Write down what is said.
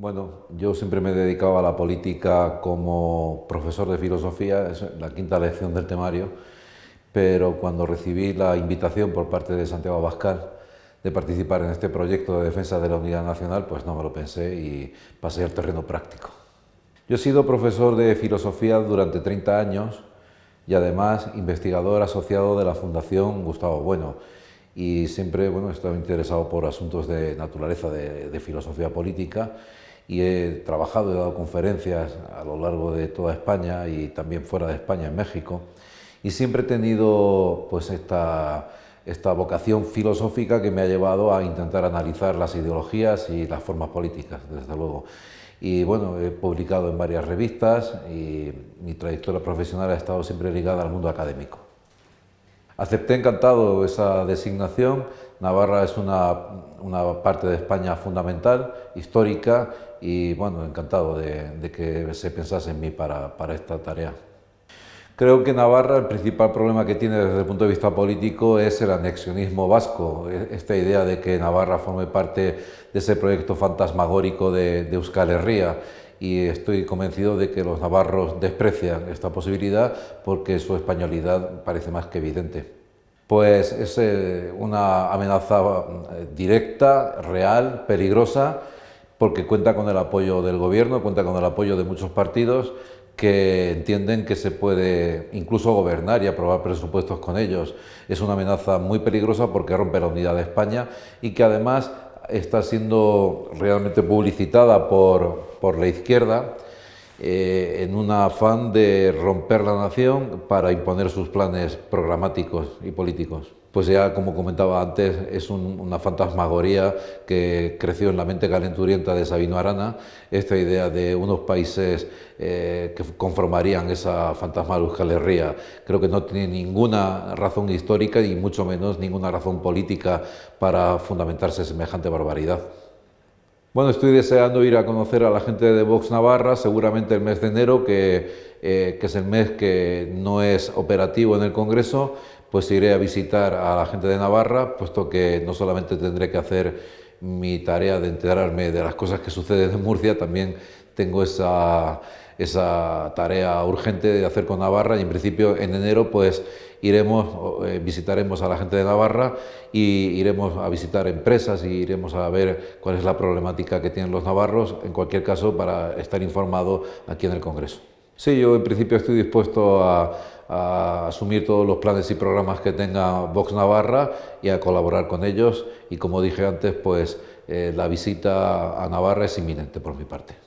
Bueno, yo siempre me he dedicado a la política como profesor de filosofía, es la quinta lección del temario, pero cuando recibí la invitación por parte de Santiago Abascal de participar en este proyecto de defensa de la unidad nacional, pues no me lo pensé y pasé al terreno práctico. Yo he sido profesor de filosofía durante 30 años y además investigador asociado de la Fundación Gustavo Bueno y siempre bueno, he estado interesado por asuntos de naturaleza de, filosofía política y he trabajado, he dado conferencias a lo largo de toda España y también fuera de España, en México, y siempre he tenido pues, esta, esta vocación filosófica que me ha llevado a intentar analizar las ideologías y las formas políticas, desde luego. Y bueno, he publicado en varias revistas y mi trayectoria profesional ha estado siempre ligada al mundo académico. Acepté encantado esa designación. Navarra es una, una parte de España fundamental, histórica, y bueno, encantado de, que se pensase en mí para, para, esta tarea. Creo que Navarra el principal problema que tiene desde el punto de vista político es el anexionismo vasco, e, esta idea de que Navarra forme parte de ese proyecto fantasmagórico de, de Euskal Herria y estoy convencido de que los navarros desprecian esta posibilidad porque su españolidad parece más que evidente. Pues es eh, una amenaza eh, directa, real, peligrosa, porque cuenta con el apoyo del gobierno, cuenta con el apoyo de muchos partidos que entienden que se puede incluso gobernar y aprobar presupuestos con ellos. Es una amenaza muy peligrosa porque rompe la unidad de España y que además está siendo realmente publicitada por, por la izquierda eh, en un afán de romper la nación para imponer sus planes programáticos y políticos. Pues ya, como comentaba antes, es una fantasmagoría que creció en la mente calenturienta de Sabino Arana, esta idea de unos países eh, que conformarían esa fantasmagoría. Creo que no tiene ninguna razón histórica y mucho menos ninguna razón política para fundamentarse semejante barbaridad. Bueno, estoy deseando ir a conocer a la gente de Vox Navarra, seguramente el mes de enero, que, eh, que, es el mes que no es operativo en el Congreso, pues iré a visitar a la gente de Navarra, puesto que no solamente tendré que hacer mi tarea de enterarme de las cosas que suceden en Murcia, también tengo esa, esa tarea urgente de hacer con Navarra y en principio en enero pues iremos, eh, visitaremos a la gente de Navarra y iremos a visitar empresas y iremos a ver cuál es la problemática que tienen los navarros, en cualquier caso para estar informado aquí en el Congreso. Sí, yo en principio estoy dispuesto a, asumir todos los planes y programas que tenga Vox Navarra y a colaborar con ellos y como dije antes, pues eh, la visita a Navarra es inminente por mi parte.